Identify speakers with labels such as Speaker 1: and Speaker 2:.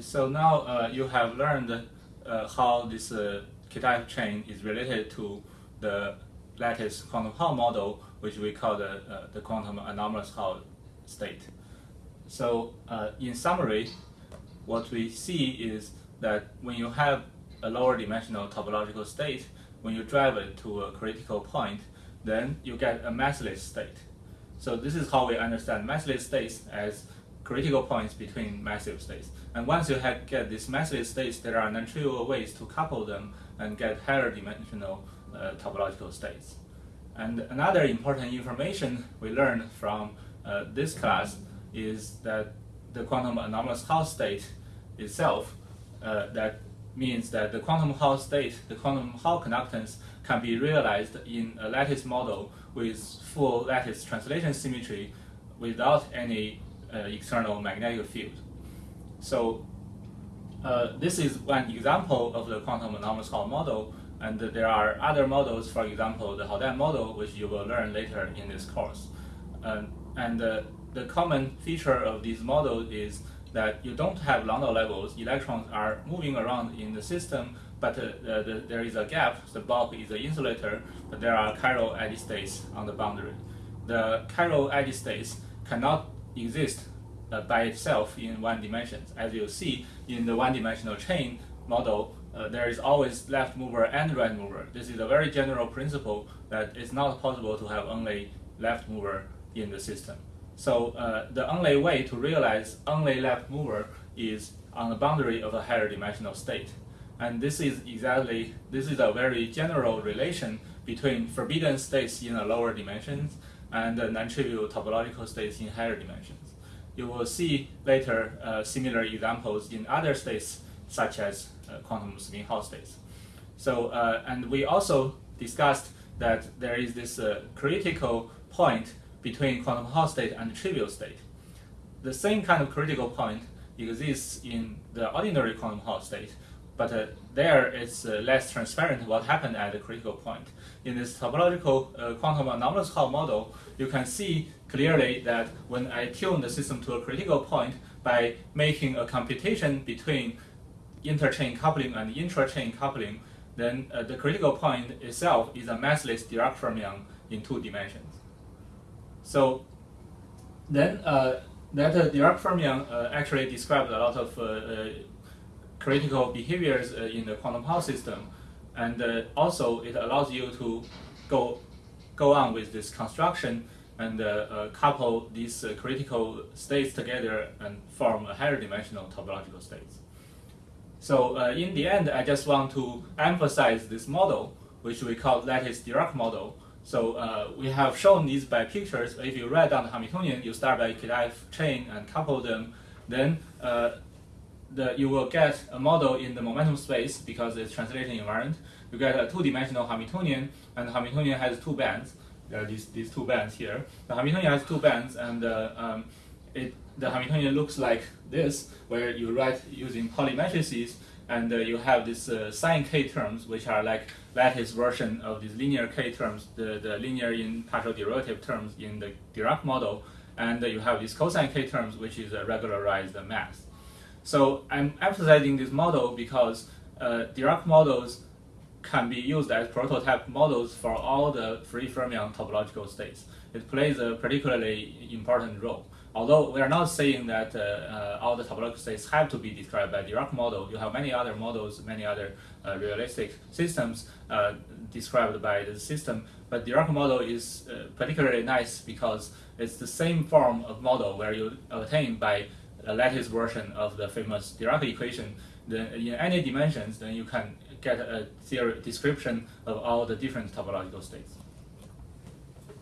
Speaker 1: So now uh, you have learned uh, how this uh, Kitaev chain is related to the lattice quantum Hall model, which we call the, uh, the quantum anomalous Hall state. So uh, in summary, what we see is that when you have a lower dimensional topological state, when you drive it to a critical point, then you get a massless state. So this is how we understand massless states as critical points between massive states. And once you get these massive states, there are non-trivial ways to couple them and get higher dimensional uh, topological states. And another important information we learned from uh, this class is that the quantum anomalous Hall state itself, uh, that means that the quantum Hall state, the quantum Hall conductance can be realized in a lattice model with full lattice translation symmetry without any uh, external magnetic field. So uh, this is one example of the quantum anomalous Hall model, and there are other models, for example, the Haldane model, which you will learn later in this course. Um, and uh, the common feature of these models is that you don't have Landau levels. Electrons are moving around in the system, but uh, the, the, there is a gap. The bulk is the insulator, but there are chiral edge states on the boundary. The chiral edge states cannot exist uh, by itself in one dimension. As you see in the one-dimensional chain model, uh, there is always left mover and right mover. This is a very general principle that it's not possible to have only left mover in the system. So uh, the only way to realize only left mover is on the boundary of a higher dimensional state. And this is exactly, this is a very general relation between forbidden states in a lower dimensions and non-trivial topological states in higher dimensions. You will see later uh, similar examples in other states, such as uh, quantum spin Hall states. So, uh, and we also discussed that there is this uh, critical point between quantum Hall state and trivial state. The same kind of critical point exists in the ordinary quantum Hall state, but uh, there it's uh, less transparent what happened at the critical point. In this topological uh, quantum anomalous Hall model, you can see clearly that when I tune the system to a critical point by making a computation between interchain coupling and intrachain coupling, then uh, the critical point itself is a massless Dirac fermion in two dimensions. So then uh, that uh, Dirac fermion actually described a lot of critical behaviors uh, in the quantum Hall system. And uh, also it allows you to go, go on with this construction and uh, couple these critical states together and form a higher dimensional topological states. So in the end, I just want to emphasize this model, which we call lattice Dirac model, so uh, we have shown these by pictures. If you write down the Hamiltonian, you start by Kitaev chain and couple them. Then uh, the, you will get a model in the momentum space because it's translating invariant. You get a two-dimensional Hamiltonian, and Hamiltonian has two bands. There are these, these two bands here. The Hamiltonian has two bands, and uh, um, it, the Hamiltonian looks like this, where you write using Pauli matrices, and uh, you have these uh, sine k terms, which are like lattice version of these linear k terms, the, the linear in partial derivative terms in the Dirac model, and uh, you have these cosine k terms, which is a regularized mass. So I'm emphasizing this model because uh, Dirac models can be used as prototype models for all the free fermion topological states. It plays a particularly important role. Although we are not saying that uh, uh, all the topological states have to be described by Dirac model, you have many other models, many other uh, realistic systems uh, described by the system. But Dirac model is uh, particularly nice because it's the same form of model where you obtain by a lattice version of the famous Dirac equation, then in any dimensions, then you can get a theory description of all the different topological states.